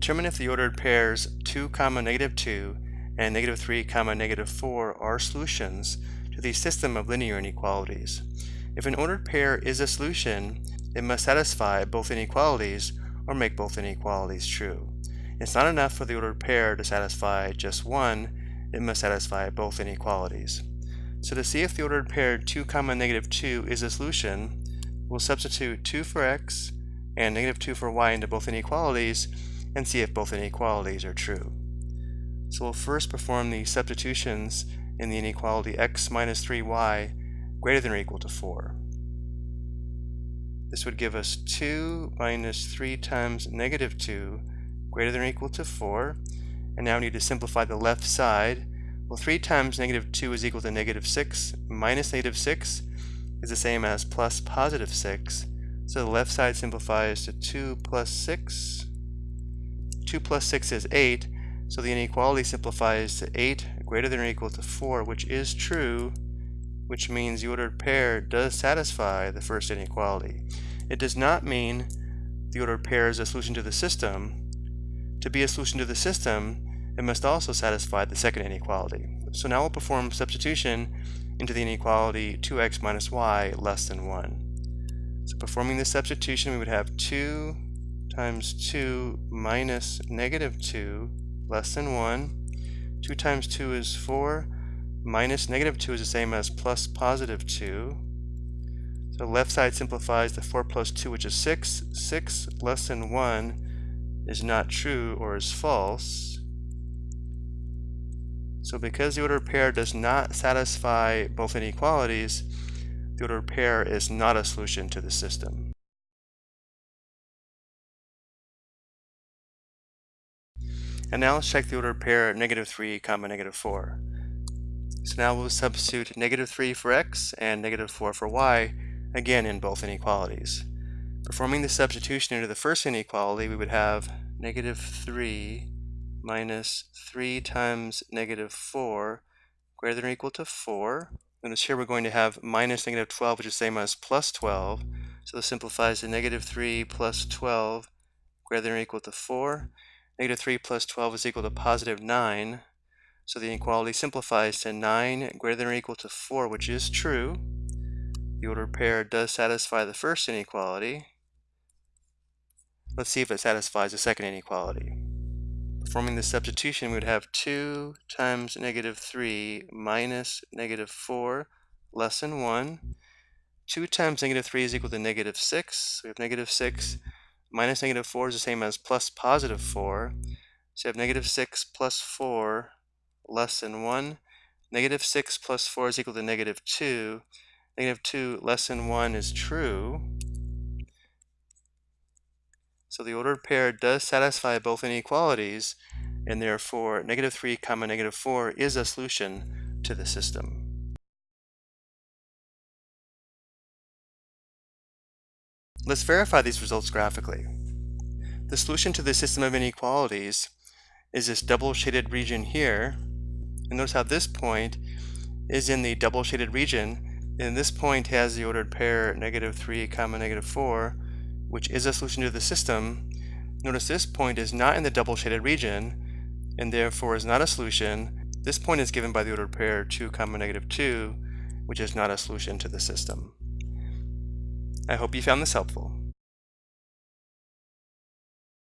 Determine if the ordered pairs 2 comma negative 2 and negative 3 comma negative 4 are solutions to the system of linear inequalities. If an ordered pair is a solution, it must satisfy both inequalities or make both inequalities true. It's not enough for the ordered pair to satisfy just one, it must satisfy both inequalities. So to see if the ordered pair 2 comma negative 2 is a solution, we'll substitute 2 for x and negative 2 for y into both inequalities and see if both inequalities are true. So we'll first perform the substitutions in the inequality x minus 3y greater than or equal to 4. This would give us 2 minus 3 times negative 2 greater than or equal to 4. And now we need to simplify the left side. Well, 3 times negative 2 is equal to negative 6 minus negative 6 is the same as plus positive 6. So the left side simplifies to 2 plus 6. 2 plus 6 is 8. So the inequality simplifies to 8 greater than or equal to 4, which is true, which means the ordered pair does satisfy the first inequality. It does not mean the ordered pair is a solution to the system. To be a solution to the system, it must also satisfy the second inequality. So now we'll perform substitution into the inequality 2x minus y less than 1. So performing this substitution, we would have 2 times 2 minus negative 2 less than 1. 2 times 2 is 4. Minus negative 2 is the same as plus positive 2. So left side simplifies to 4 plus 2, which is 6. 6 less than 1 is not true or is false. So because the ordered pair does not satisfy both inequalities, the ordered pair is not a solution to the system. And now let's check the ordered pair negative 3 comma negative 4. So now we'll substitute negative 3 for x and negative 4 for y, again in both inequalities. Performing the substitution into the first inequality, we would have negative 3 minus 3 times negative 4 greater than or equal to 4. Notice here we're going to have minus negative 12, which is the same as plus 12. So this simplifies to negative 3 plus 12 greater than or equal to 4. Negative 3 plus 12 is equal to positive 9. So the inequality simplifies to 9 greater than or equal to 4, which is true. The ordered pair does satisfy the first inequality. Let's see if it satisfies the second inequality. Performing the substitution, we would have 2 times negative 3 minus negative 4 less than 1. 2 times negative 3 is equal to negative 6. we have negative 6 minus negative 4 is the same as plus positive 4. So you have negative 6 plus 4 less than 1. Negative 6 plus 4 is equal to negative 2. Negative 2 less than 1 is true. So the ordered pair does satisfy both inequalities, and therefore negative 3 comma negative 4 is a solution to the system. Let's verify these results graphically. The solution to the system of inequalities is this double shaded region here. And notice how this point is in the double shaded region. And this point has the ordered pair negative 3 comma negative 4, which is a solution to the system. Notice this point is not in the double shaded region, and therefore is not a solution. This point is given by the ordered pair 2 comma negative 2, which is not a solution to the system. I hope you found this helpful.